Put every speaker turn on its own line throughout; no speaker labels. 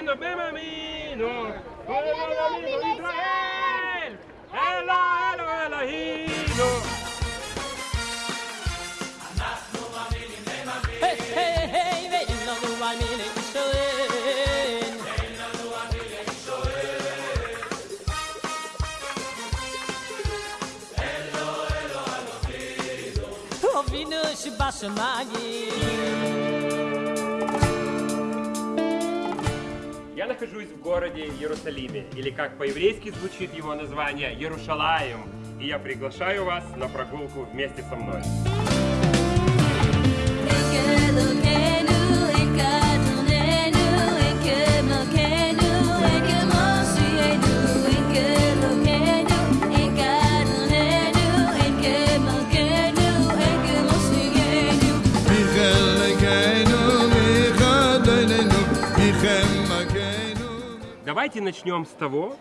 camino, Benjamino,
por el camino de Israel, Ela, Elo, Elohino. Ouvinu שבשמיים
Я нахожусь в городе Иерусалиме, или как по-еврейски звучит его название, Ярушалаем, и я приглашаю вас на прогулку вместе со мной. Давайте начнем с того,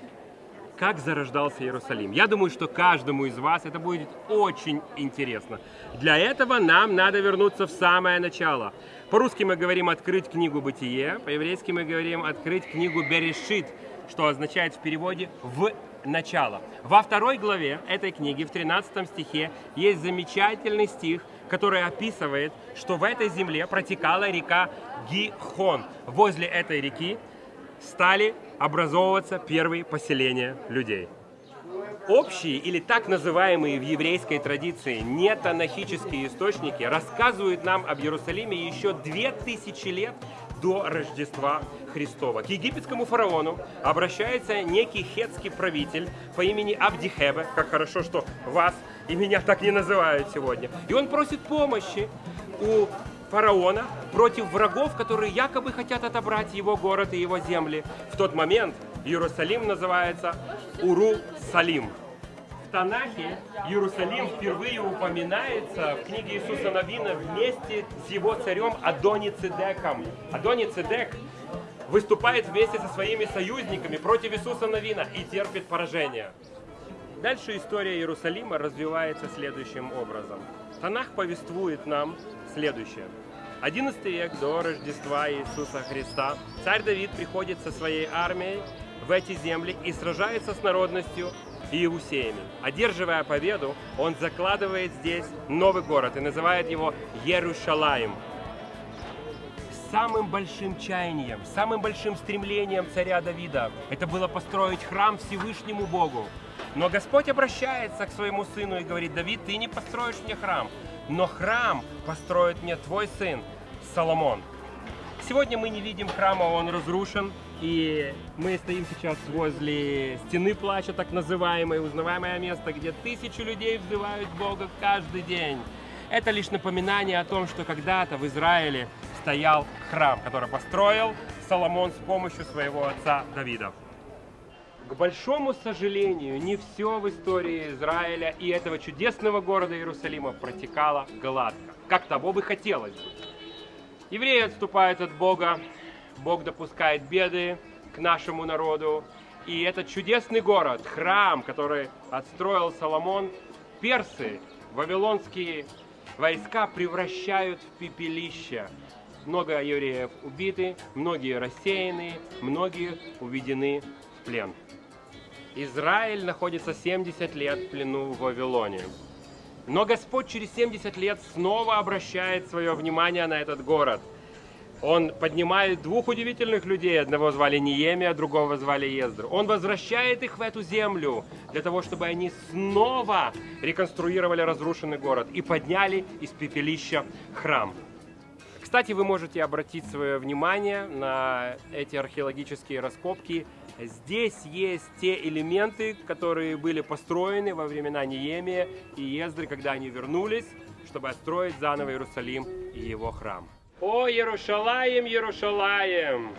как зарождался Иерусалим. Я думаю, что каждому из вас это будет очень интересно. Для этого нам надо вернуться в самое начало. По-русски мы говорим «открыть книгу Бытие», по-еврейски мы говорим «открыть книгу Берешит», что означает в переводе «в начало». Во второй главе этой книги, в 13 стихе, есть замечательный стих, который описывает, что в этой земле протекала река Гихон. Возле этой реки стали образовываться первые поселения людей. Общие или так называемые в еврейской традиции нетанахические источники рассказывают нам об Иерусалиме еще две тысячи лет до Рождества Христова. К египетскому фараону обращается некий хетский правитель по имени Абдихебе, как хорошо, что вас и меня так не называют сегодня. И он просит помощи у фараона против врагов, которые якобы хотят отобрать его город и его земли. В тот момент Иерусалим называется Уру-Салим. В Танахе Иерусалим впервые упоминается в книге Иисуса Новина вместе с его царем Адони Цедеком. Адони Цедек выступает вместе со своими союзниками против Иисуса Новина и терпит поражение. Дальше история Иерусалима развивается следующим образом. Танах повествует нам следующее. 11 век до Рождества Иисуса Христа царь Давид приходит со своей армией в эти земли и сражается с народностью иусеями. Одерживая победу, он закладывает здесь новый город и называет его Иерушалаем. Самым большим чаянием, самым большим стремлением царя Давида это было построить храм Всевышнему Богу. Но Господь обращается к своему сыну и говорит, Давид, ты не построишь мне храм, но храм построит мне твой сын Соломон. Сегодня мы не видим храма, он разрушен, и мы стоим сейчас возле стены плача, так называемой, узнаваемое место, где тысячи людей взывают Бога каждый день. Это лишь напоминание о том, что когда-то в Израиле стоял храм, который построил Соломон с помощью своего отца Давида. К большому сожалению, не все в истории Израиля и этого чудесного города Иерусалима протекало гладко, как того бы хотелось бы. Евреи отступают от Бога, Бог допускает беды к нашему народу, и этот чудесный город, храм, который отстроил Соломон, персы, вавилонские войска превращают в пепелище. Много евреев убиты, многие рассеяны, многие уведены в плен. Израиль находится 70 лет в плену в Вавилоне. Но Господь через 70 лет снова обращает свое внимание на этот город. Он поднимает двух удивительных людей. Одного звали Ниемия, другого звали Ездр. Он возвращает их в эту землю для того, чтобы они снова реконструировали разрушенный город и подняли из пепелища храм. Кстати, вы можете обратить свое внимание на эти археологические раскопки. Здесь есть те элементы, которые были построены во времена Неемия и Ездры, когда они вернулись, чтобы отстроить заново Иерусалим и его храм. «О, Иерушалаем, Иерушалаем!»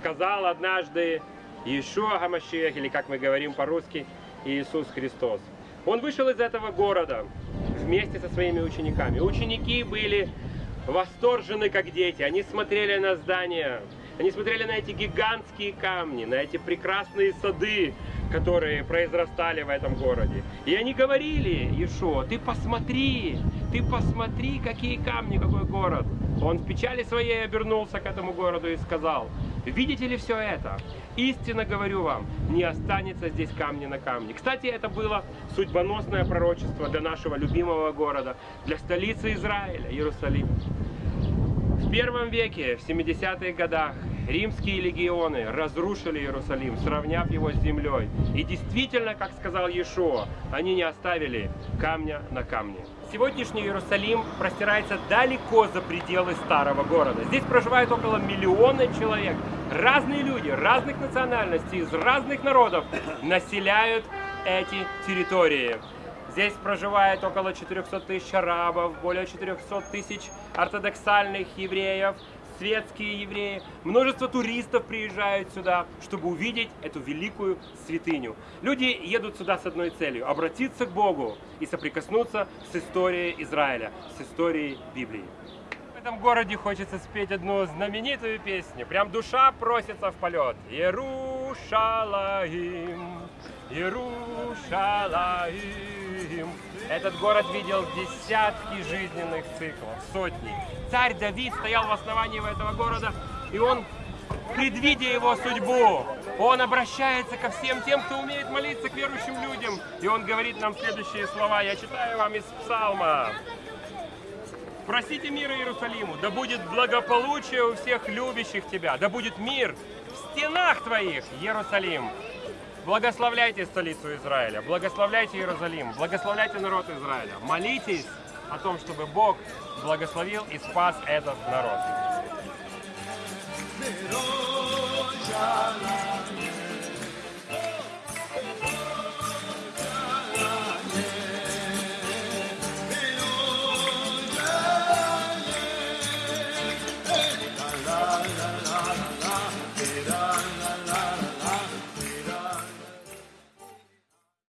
сказал однажды Иешуа Гамашех, или как мы говорим по-русски, Иисус Христос. Он вышел из этого города вместе со своими учениками. Ученики были восторжены, как дети. Они смотрели на здания, они смотрели на эти гигантские камни, на эти прекрасные сады, которые произрастали в этом городе. И они говорили, Иешуа, ты посмотри, ты посмотри, какие камни, какой город. Он в печали своей обернулся к этому городу и сказал, Видите ли все это? Истинно говорю вам, не останется здесь камня на камне. Кстати, это было судьбоносное пророчество для нашего любимого города, для столицы Израиля, Иерусалим. В первом веке, в 70-х годах, римские легионы разрушили Иерусалим, сравняв его с землей. И действительно, как сказал Иешуа, они не оставили камня на камне. Сегодняшний Иерусалим простирается далеко за пределы старого города. Здесь проживает около миллиона человек. Разные люди, разных национальностей, из разных народов населяют эти территории. Здесь проживает около 400 тысяч арабов, более 400 тысяч ортодоксальных евреев, светские евреи. Множество туристов приезжают сюда, чтобы увидеть эту великую святыню. Люди едут сюда с одной целью – обратиться к Богу и соприкоснуться с историей Израиля, с историей Библии. В этом городе хочется спеть одну знаменитую песню. Прям душа просится в полет. Иерушалаим, Иерушалаим. Этот город видел десятки жизненных циклов, сотни. Царь Давид стоял в основании этого города, и он, предвидя его судьбу, он обращается ко всем тем, кто умеет молиться, к верующим людям. И он говорит нам следующие слова. Я читаю вам из Псалма. Просите мира Иерусалиму, да будет благополучие у всех любящих тебя, да будет мир в стенах твоих, Иерусалим. Благословляйте столицу Израиля, благословляйте Иерусалим, благословляйте народ Израиля. Молитесь о том, чтобы Бог благословил и спас этот народ.